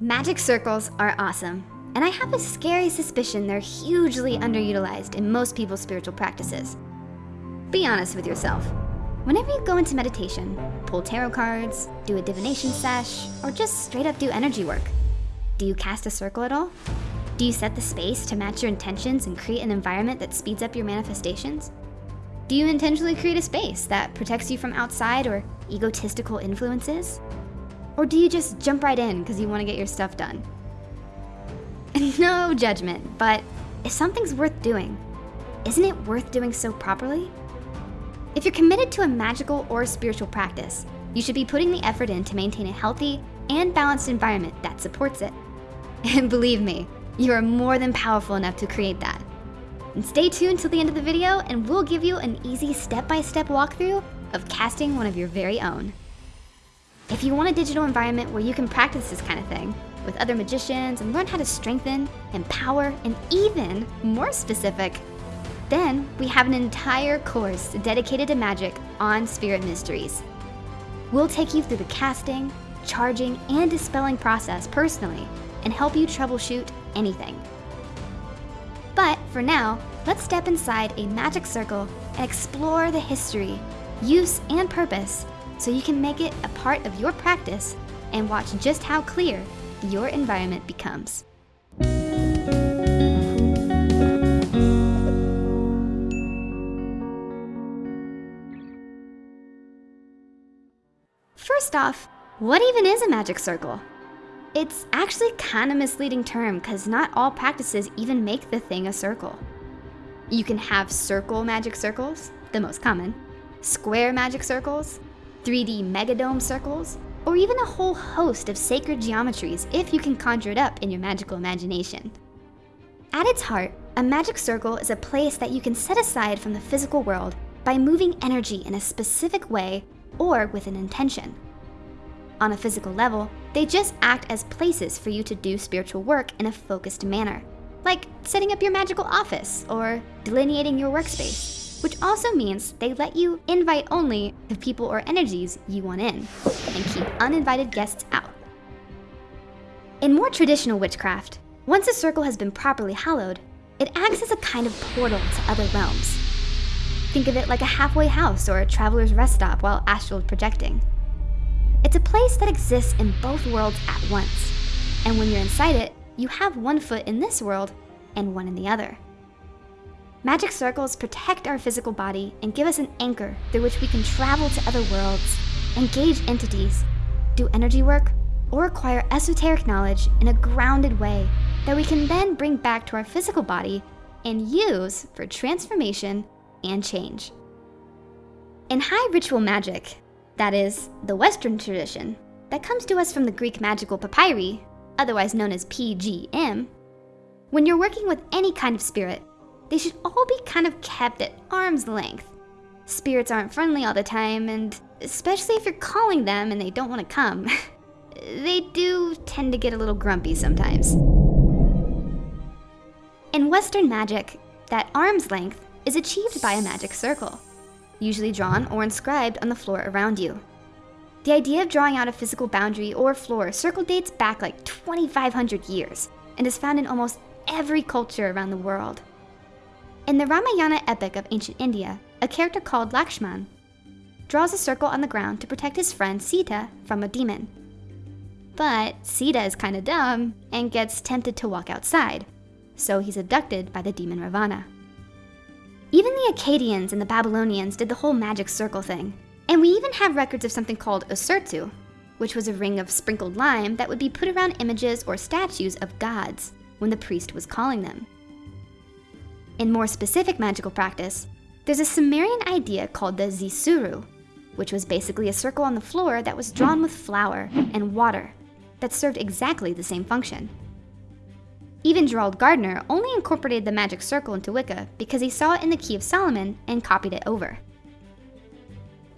Magic circles are awesome, and I have a scary suspicion they're hugely underutilized in most people's spiritual practices. Be honest with yourself. Whenever you go into meditation, pull tarot cards, do a divination sesh, or just straight up do energy work, do you cast a circle at all? Do you set the space to match your intentions and create an environment that speeds up your manifestations? Do you intentionally create a space that protects you from outside or egotistical influences? Or do you just jump right in because you want to get your stuff done? no judgment, but if something's worth doing, isn't it worth doing so properly? If you're committed to a magical or spiritual practice, you should be putting the effort in to maintain a healthy and balanced environment that supports it. And believe me, you are more than powerful enough to create that. And stay tuned till the end of the video and we'll give you an easy step-by-step -step walkthrough of casting one of your very own. If you want a digital environment where you can practice this kind of thing with other magicians and learn how to strengthen, empower, and even more specific, then we have an entire course dedicated to magic on Spirit Mysteries. We'll take you through the casting, charging, and dispelling process personally and help you troubleshoot anything. But for now, let's step inside a magic circle and explore the history, use, and purpose so you can make it a part of your practice and watch just how clear your environment becomes. First off, what even is a magic circle? It's actually kind of misleading term because not all practices even make the thing a circle. You can have circle magic circles, the most common, square magic circles, 3D megadome circles, or even a whole host of sacred geometries if you can conjure it up in your magical imagination. At its heart, a magic circle is a place that you can set aside from the physical world by moving energy in a specific way or with an intention. On a physical level, they just act as places for you to do spiritual work in a focused manner, like setting up your magical office or delineating your workspace which also means they let you invite only the people or energies you want in and keep uninvited guests out. In more traditional witchcraft, once a circle has been properly hallowed, it acts as a kind of portal to other realms. Think of it like a halfway house or a traveler's rest stop while astral projecting. It's a place that exists in both worlds at once, and when you're inside it, you have one foot in this world and one in the other. Magic circles protect our physical body and give us an anchor through which we can travel to other worlds, engage entities, do energy work, or acquire esoteric knowledge in a grounded way that we can then bring back to our physical body and use for transformation and change. In high ritual magic, that is, the Western tradition, that comes to us from the Greek magical papyri, otherwise known as PGM, when you're working with any kind of spirit, they should all be kind of kept at arm's length. Spirits aren't friendly all the time, and especially if you're calling them and they don't want to come, they do tend to get a little grumpy sometimes. In Western magic, that arm's length is achieved by a magic circle, usually drawn or inscribed on the floor around you. The idea of drawing out a physical boundary or floor circle dates back like 2,500 years and is found in almost every culture around the world. In the Ramayana epic of ancient India, a character called Lakshman draws a circle on the ground to protect his friend Sita from a demon. But Sita is kinda dumb and gets tempted to walk outside, so he's abducted by the demon Ravana. Even the Akkadians and the Babylonians did the whole magic circle thing, and we even have records of something called a surtu, which was a ring of sprinkled lime that would be put around images or statues of gods when the priest was calling them. In more specific magical practice, there's a Sumerian idea called the Zisuru, which was basically a circle on the floor that was drawn with flour and water that served exactly the same function. Even Gerald Gardner only incorporated the magic circle into Wicca because he saw it in the Key of Solomon and copied it over.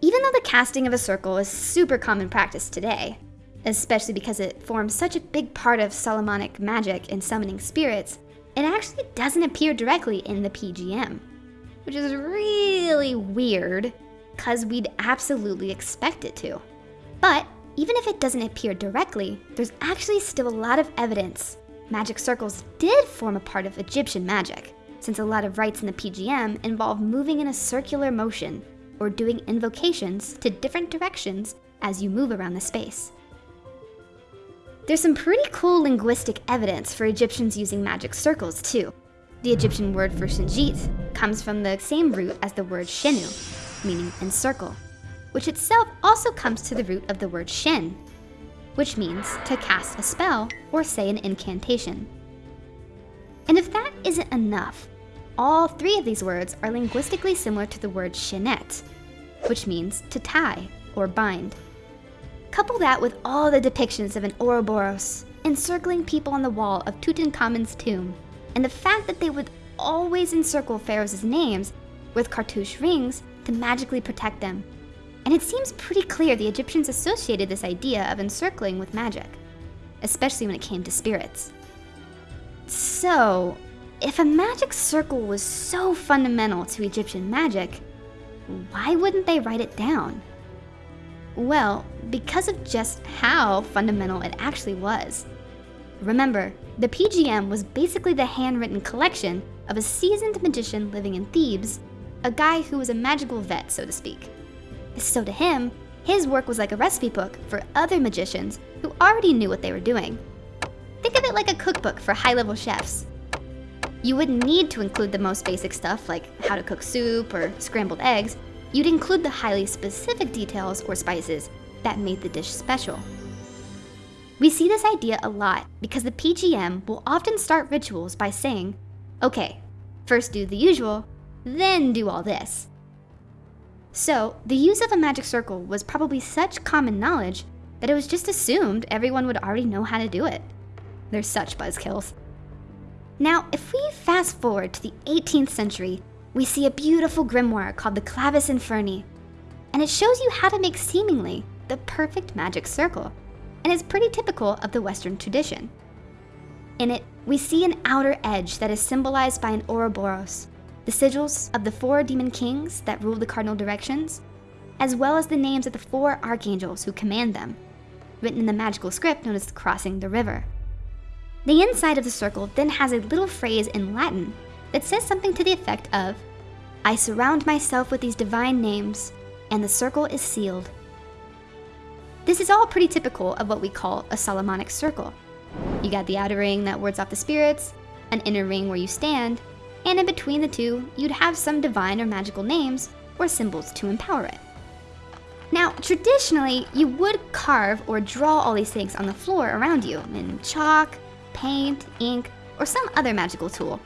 Even though the casting of a circle is super common practice today, especially because it forms such a big part of Solomonic magic in summoning spirits, it actually doesn't appear directly in the PGM, which is really weird because we'd absolutely expect it to. But even if it doesn't appear directly, there's actually still a lot of evidence magic circles did form a part of Egyptian magic, since a lot of rites in the PGM involve moving in a circular motion or doing invocations to different directions as you move around the space. There's some pretty cool linguistic evidence for Egyptians using magic circles too. The Egyptian word for Shinjit comes from the same root as the word Shenu, meaning encircle, which itself also comes to the root of the word Shen, which means to cast a spell or say an incantation. And if that isn't enough, all three of these words are linguistically similar to the word shenet, which means to tie or bind. Couple that with all the depictions of an Ouroboros encircling people on the wall of Tutankhamun's tomb, and the fact that they would always encircle pharaohs' names with cartouche rings to magically protect them. And it seems pretty clear the Egyptians associated this idea of encircling with magic, especially when it came to spirits. So, if a magic circle was so fundamental to Egyptian magic, why wouldn't they write it down? Well, because of just how fundamental it actually was. Remember, the PGM was basically the handwritten collection of a seasoned magician living in Thebes, a guy who was a magical vet, so to speak. So to him, his work was like a recipe book for other magicians who already knew what they were doing. Think of it like a cookbook for high-level chefs. You wouldn't need to include the most basic stuff like how to cook soup or scrambled eggs. You'd include the highly specific details or spices that made the dish special. We see this idea a lot because the PGM will often start rituals by saying, okay, first do the usual, then do all this. So, the use of a magic circle was probably such common knowledge that it was just assumed everyone would already know how to do it. They're such buzzkills. Now, if we fast forward to the 18th century, we see a beautiful grimoire called the Clavis Inferni, and it shows you how to make seemingly the perfect magic circle, and is pretty typical of the Western tradition. In it, we see an outer edge that is symbolized by an Ouroboros, the sigils of the four demon kings that rule the cardinal directions, as well as the names of the four archangels who command them, written in the magical script known as Crossing the River. The inside of the circle then has a little phrase in Latin that says something to the effect of, I surround myself with these divine names, and the circle is sealed. This is all pretty typical of what we call a Solomonic circle. You got the outer ring that wards off the spirits, an inner ring where you stand, and in between the two, you'd have some divine or magical names or symbols to empower it. Now, traditionally, you would carve or draw all these things on the floor around you in chalk, paint, ink, or some other magical tool.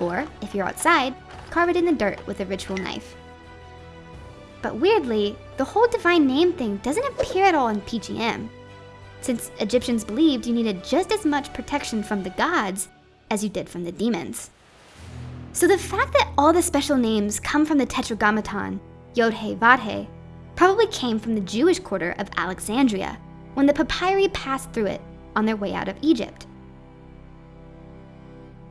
Or, if you're outside, carve it in the dirt with a ritual knife. But weirdly, the whole divine name thing doesn't appear at all in PGM, since Egyptians believed you needed just as much protection from the gods as you did from the demons. So the fact that all the special names come from the Tetragrammaton, Yod-He, Vav-He, probably came from the Jewish quarter of Alexandria, when the papyri passed through it on their way out of Egypt.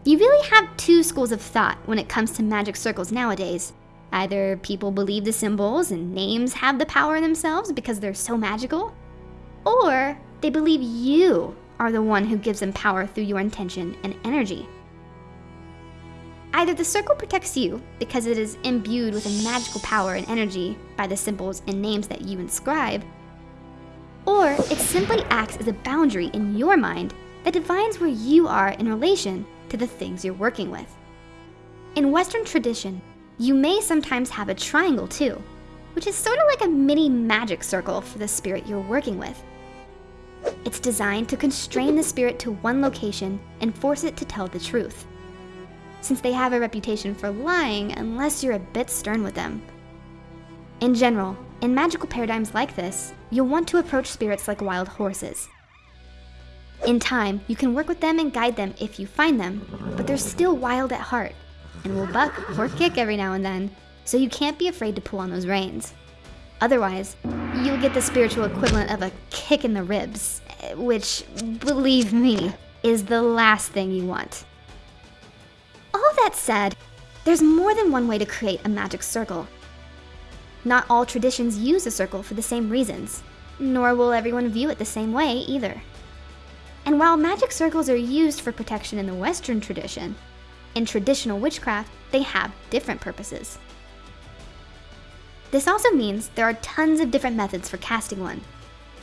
You really have two schools of thought when it comes to magic circles nowadays. Either people believe the symbols and names have the power themselves because they're so magical, or they believe you are the one who gives them power through your intention and energy. Either the circle protects you because it is imbued with a magical power and energy by the symbols and names that you inscribe, or it simply acts as a boundary in your mind that defines where you are in relation to the things you're working with. In Western tradition, you may sometimes have a triangle too, which is sort of like a mini magic circle for the spirit you're working with. It's designed to constrain the spirit to one location and force it to tell the truth. Since they have a reputation for lying unless you're a bit stern with them. In general, in magical paradigms like this, you'll want to approach spirits like wild horses, in time, you can work with them and guide them if you find them, but they're still wild at heart and will buck or kick every now and then, so you can't be afraid to pull on those reins. Otherwise, you'll get the spiritual equivalent of a kick in the ribs, which, believe me, is the last thing you want. All that said, there's more than one way to create a magic circle. Not all traditions use a circle for the same reasons. nor will everyone view it the same way either. And while magic circles are used for protection in the Western tradition, in traditional witchcraft, they have different purposes. This also means there are tons of different methods for casting one.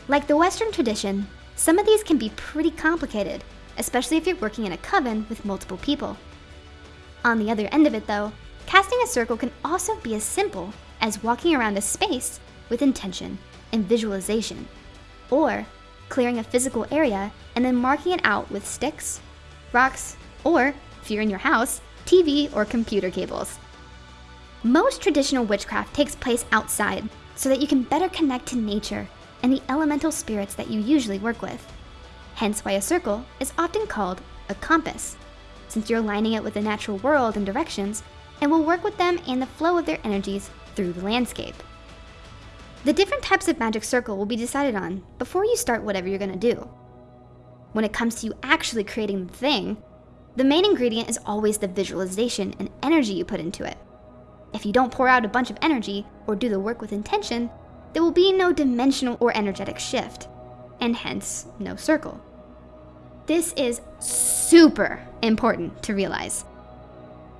Like the Western tradition, some of these can be pretty complicated, especially if you're working in a coven with multiple people. On the other end of it though, casting a circle can also be as simple as walking around a space with intention and visualization, or clearing a physical area and then marking it out with sticks, rocks, or, if you're in your house, TV or computer cables. Most traditional witchcraft takes place outside so that you can better connect to nature and the elemental spirits that you usually work with. Hence why a circle is often called a compass, since you're lining it with the natural world and directions and will work with them and the flow of their energies through the landscape. The different types of magic circle will be decided on before you start whatever you're gonna do. When it comes to you actually creating the thing, the main ingredient is always the visualization and energy you put into it. If you don't pour out a bunch of energy or do the work with intention, there will be no dimensional or energetic shift, and hence no circle. This is super important to realize.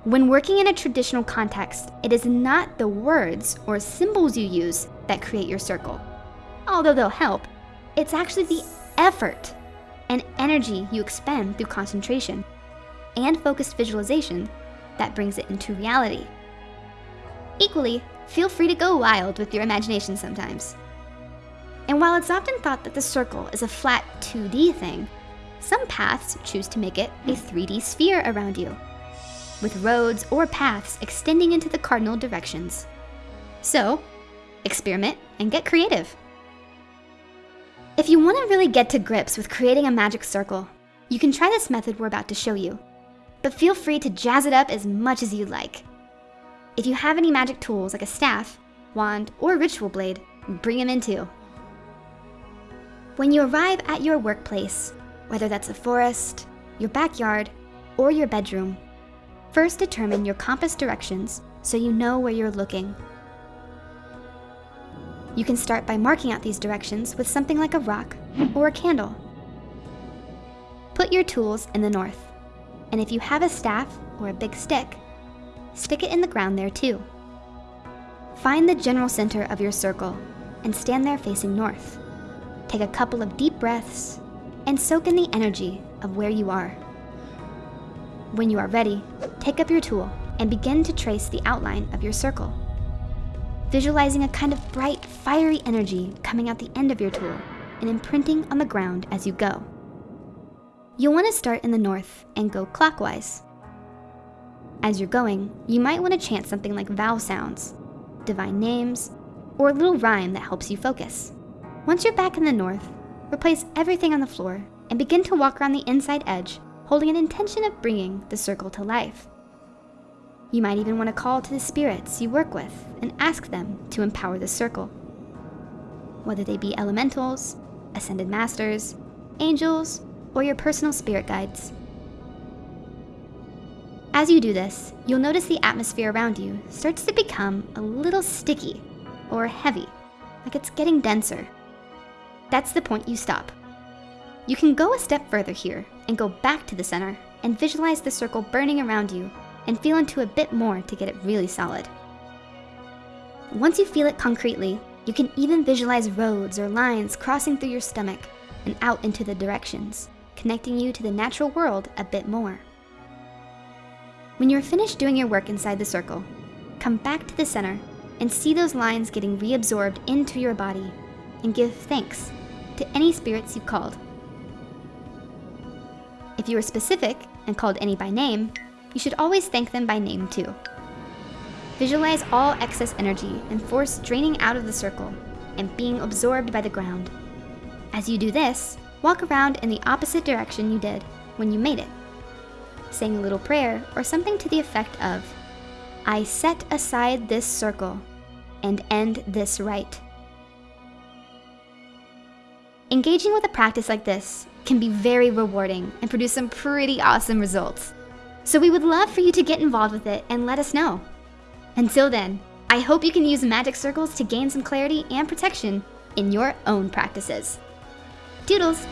When working in a traditional context, it is not the words or symbols you use that create your circle. Although they'll help, it's actually the effort and energy you expend through concentration and focused visualization that brings it into reality. Equally, feel free to go wild with your imagination sometimes. And while it's often thought that the circle is a flat 2D thing, some paths choose to make it a 3D sphere around you, with roads or paths extending into the cardinal directions. So, experiment and get creative. If you want to really get to grips with creating a magic circle, you can try this method we're about to show you, but feel free to jazz it up as much as you'd like. If you have any magic tools like a staff, wand, or ritual blade, bring them in too. When you arrive at your workplace, whether that's a forest, your backyard, or your bedroom, first determine your compass directions so you know where you're looking. You can start by marking out these directions with something like a rock or a candle. Put your tools in the north, and if you have a staff or a big stick, stick it in the ground there too. Find the general center of your circle and stand there facing north. Take a couple of deep breaths and soak in the energy of where you are. When you are ready, take up your tool and begin to trace the outline of your circle. Visualizing a kind of bright, fiery energy coming out the end of your tool and imprinting on the ground as you go. You'll want to start in the north and go clockwise. As you're going, you might want to chant something like vowel sounds, divine names, or a little rhyme that helps you focus. Once you're back in the north, replace everything on the floor and begin to walk around the inside edge, holding an intention of bringing the circle to life. You might even want to call to the spirits you work with and ask them to empower the circle. Whether they be elementals, ascended masters, angels, or your personal spirit guides. As you do this, you'll notice the atmosphere around you starts to become a little sticky or heavy, like it's getting denser. That's the point you stop. You can go a step further here and go back to the center and visualize the circle burning around you and feel into a bit more to get it really solid. Once you feel it concretely, you can even visualize roads or lines crossing through your stomach and out into the directions, connecting you to the natural world a bit more. When you're finished doing your work inside the circle, come back to the center and see those lines getting reabsorbed into your body and give thanks to any spirits you called. If you were specific and called any by name, you should always thank them by name too. Visualize all excess energy and force draining out of the circle and being absorbed by the ground. As you do this, walk around in the opposite direction you did when you made it saying a little prayer, or something to the effect of, I set aside this circle and end this rite. Engaging with a practice like this can be very rewarding and produce some pretty awesome results. So we would love for you to get involved with it and let us know. Until then, I hope you can use magic circles to gain some clarity and protection in your own practices. Toodles!